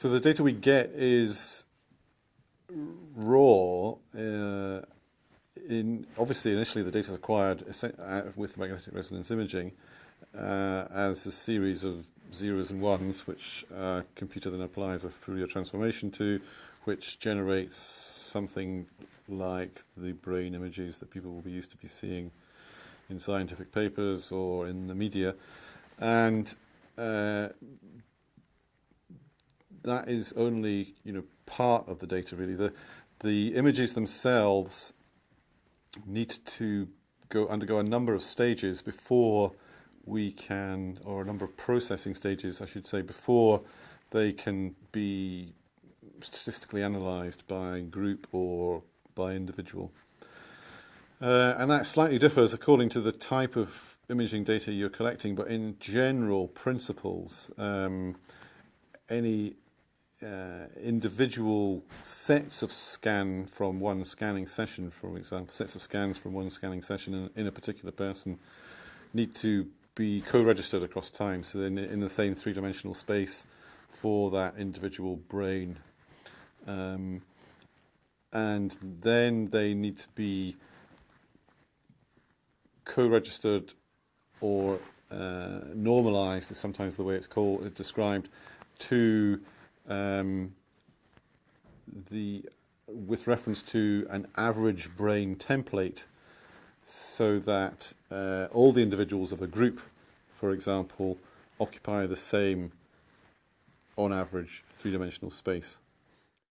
So the data we get is raw. Uh, in obviously, initially the data is acquired uh, with magnetic resonance imaging uh, as a series of zeros and ones, which a computer then applies a Fourier transformation to, which generates something like the brain images that people will be used to be seeing in scientific papers or in the media. And uh, that is only you know part of the data really. The the images themselves need to go undergo a number of stages before we can, or a number of processing stages, I should say, before they can be statistically analysed by group or by individual. Uh, and that slightly differs according to the type of imaging data you're collecting, but in general principles, um, any uh, individual sets of scan from one scanning session, for example, sets of scans from one scanning session in, in a particular person need to be co-registered across time, so in, in the same three-dimensional space for that individual brain. Um, and then they need to be co-registered or uh, normalized is sometimes the way it's called, it's described, to um, the with reference to an average brain template so that uh, all the individuals of a group, for example, occupy the same, on average, three-dimensional space.